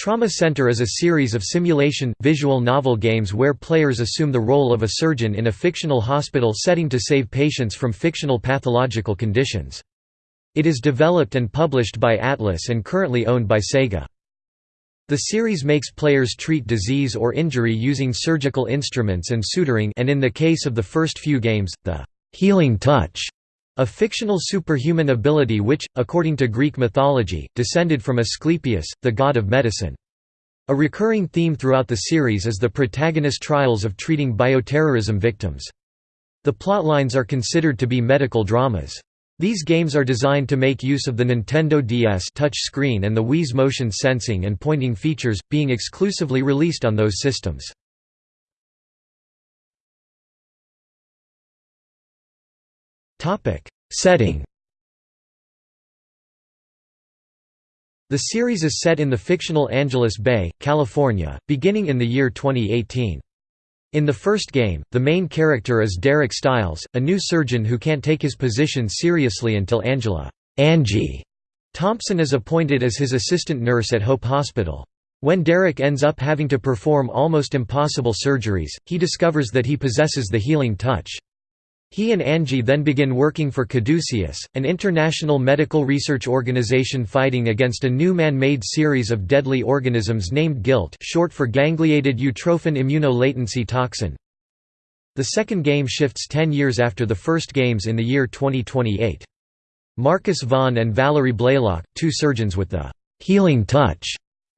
Trauma Center is a series of simulation, visual novel games where players assume the role of a surgeon in a fictional hospital setting to save patients from fictional pathological conditions. It is developed and published by Atlus and currently owned by Sega. The series makes players treat disease or injury using surgical instruments and suturing and in the case of the first few games, the «healing touch» A fictional superhuman ability which, according to Greek mythology, descended from Asclepius, the god of medicine. A recurring theme throughout the series is the protagonist trials of treating bioterrorism victims. The plotlines are considered to be medical dramas. These games are designed to make use of the Nintendo DS touch screen and the Wii's motion sensing and pointing features, being exclusively released on those systems. Topic: Setting. The series is set in the fictional Angeles Bay, California, beginning in the year 2018. In the first game, the main character is Derek Stiles, a new surgeon who can't take his position seriously until Angela Angie Thompson is appointed as his assistant nurse at Hope Hospital. When Derek ends up having to perform almost impossible surgeries, he discovers that he possesses the healing touch. He and Angie then begin working for Caduceus, an international medical research organization fighting against a new man-made series of deadly organisms named GUILT short for gangliated utrophin immunolatency toxin. The second game shifts 10 years after the first games in the year 2028. Marcus Vaughn and Valerie Blaylock, two surgeons with the «healing touch»,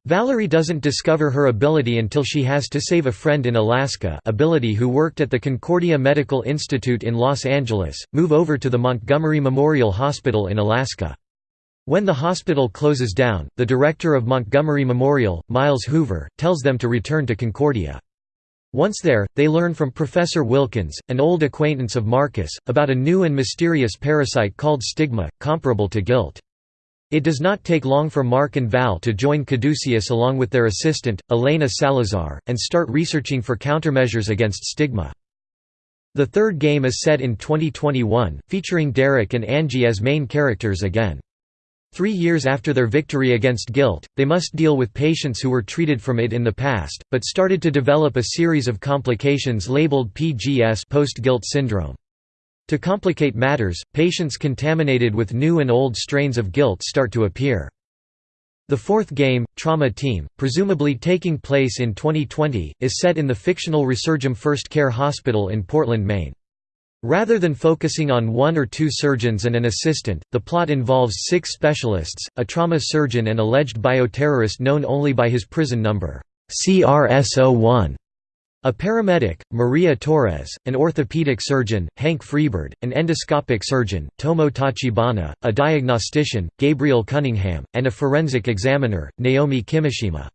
Valerie doesn't discover her ability until she has to save a friend in Alaska ability who worked at the Concordia Medical Institute in Los Angeles, move over to the Montgomery Memorial Hospital in Alaska. When the hospital closes down, the director of Montgomery Memorial, Miles Hoover, tells them to return to Concordia. Once there, they learn from Professor Wilkins, an old acquaintance of Marcus, about a new and mysterious parasite called stigma, comparable to GUILT. It does not take long for Mark and Val to join Caduceus along with their assistant, Elena Salazar, and start researching for countermeasures against stigma. The third game is set in 2021, featuring Derek and Angie as main characters again. Three years after their victory against GUILT, they must deal with patients who were treated from it in the past, but started to develop a series of complications labeled PGS post-GUILT syndrome. To complicate matters, patients contaminated with new and old strains of GUILT start to appear. The fourth game, Trauma Team, presumably taking place in 2020, is set in the fictional Resurgam First Care Hospital in Portland, Maine. Rather than focusing on one or two surgeons and an assistant, the plot involves six specialists, a trauma surgeon and alleged bioterrorist known only by his prison number, CRS-01, a paramedic, Maria Torres, an orthopedic surgeon, Hank Freebird, an endoscopic surgeon, Tomo Tachibana, a diagnostician, Gabriel Cunningham, and a forensic examiner, Naomi Kimishima.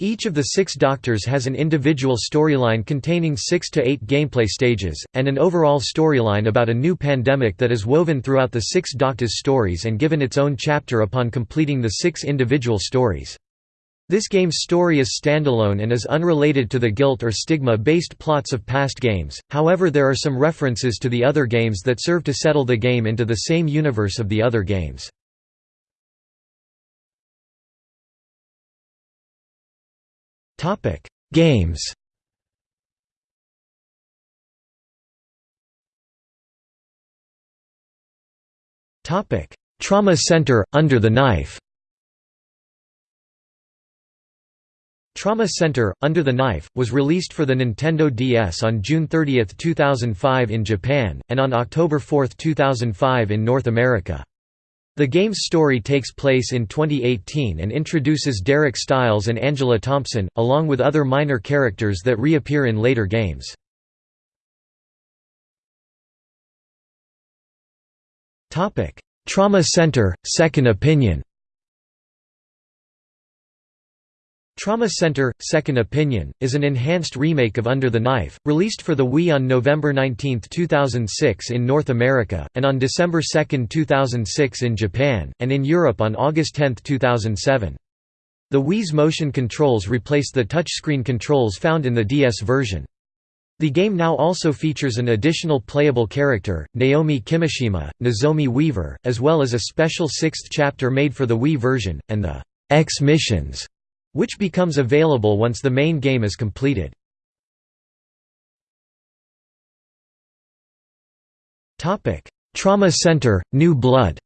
Each of the six doctors has an individual storyline containing six to eight gameplay stages, and an overall storyline about a new pandemic that is woven throughout the six doctors' stories and given its own chapter upon completing the six individual stories. This game's story is standalone and is unrelated to the GUILT or stigma-based plots of past games, however there are some references to the other games that serve to settle the game into the same universe of the other games. Games Trauma Center – Under the Knife Trauma Center, Under the Knife, was released for the Nintendo DS on June 30, 2005 in Japan, and on October 4, 2005 in North America. The game's story takes place in 2018 and introduces Derek Stiles and Angela Thompson, along with other minor characters that reappear in later games. Trauma Center – Second Opinion Trauma Center – Second Opinion, is an enhanced remake of Under the Knife, released for the Wii on November 19, 2006 in North America, and on December 2, 2006 in Japan, and in Europe on August 10, 2007. The Wii's motion controls replaced the touchscreen controls found in the DS version. The game now also features an additional playable character, Naomi Kimishima, Nozomi Weaver, as well as a special sixth chapter made for the Wii version, and the X Missions which becomes available once the main game is completed. Trauma Center, New Blood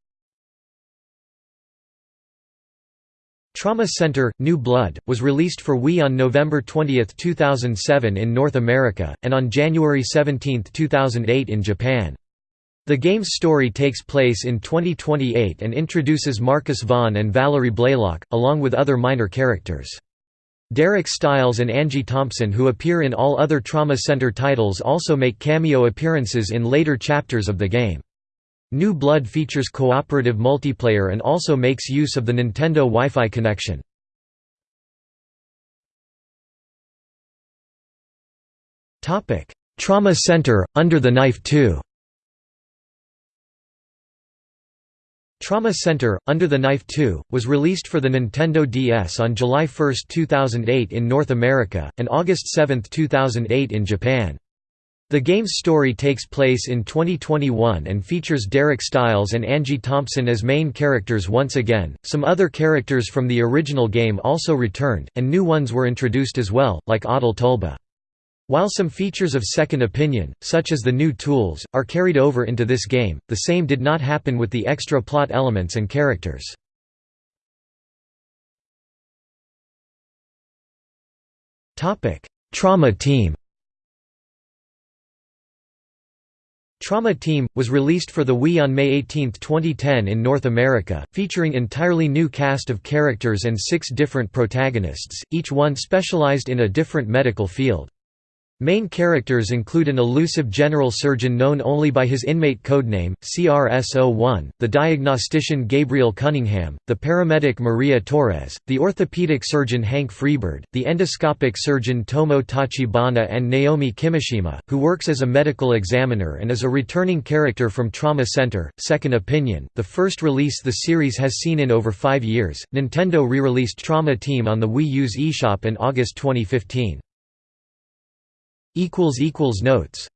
Trauma Center, New Blood, was released for Wii on November 20, 2007 in North America, and on January 17, 2008 in Japan. The game's story takes place in 2028 and introduces Marcus Vaughn and Valerie Blaylock, along with other minor characters. Derek Stiles and Angie Thompson who appear in all other Trauma Center titles also make cameo appearances in later chapters of the game. New Blood features cooperative multiplayer and also makes use of the Nintendo Wi-Fi connection. Trauma Center, Under the Knife 2 Trauma Center, Under the Knife 2, was released for the Nintendo DS on July 1, 2008 in North America, and August 7, 2008 in Japan. The game's story takes place in 2021 and features Derek Stiles and Angie Thompson as main characters once again. Some other characters from the original game also returned, and new ones were introduced as well, like Adal Tulba. While some features of Second Opinion, such as the new tools, are carried over into this game, the same did not happen with the extra plot elements and characters. Trauma Team Trauma Team, was released for the Wii on May 18, 2010 in North America, featuring entirely new cast of characters and six different protagonists, each one specialized in a different medical field. Main characters include an elusive general surgeon known only by his inmate codename, CRS-01, the diagnostician Gabriel Cunningham, the paramedic Maria Torres, the orthopedic surgeon Hank Freebird, the endoscopic surgeon Tomo Tachibana and Naomi Kimishima, who works as a medical examiner and is a returning character from Trauma Center, Second Opinion, the first release the series has seen in over five years. Nintendo re-released Trauma Team on the Wii U's eShop in August 2015. Notes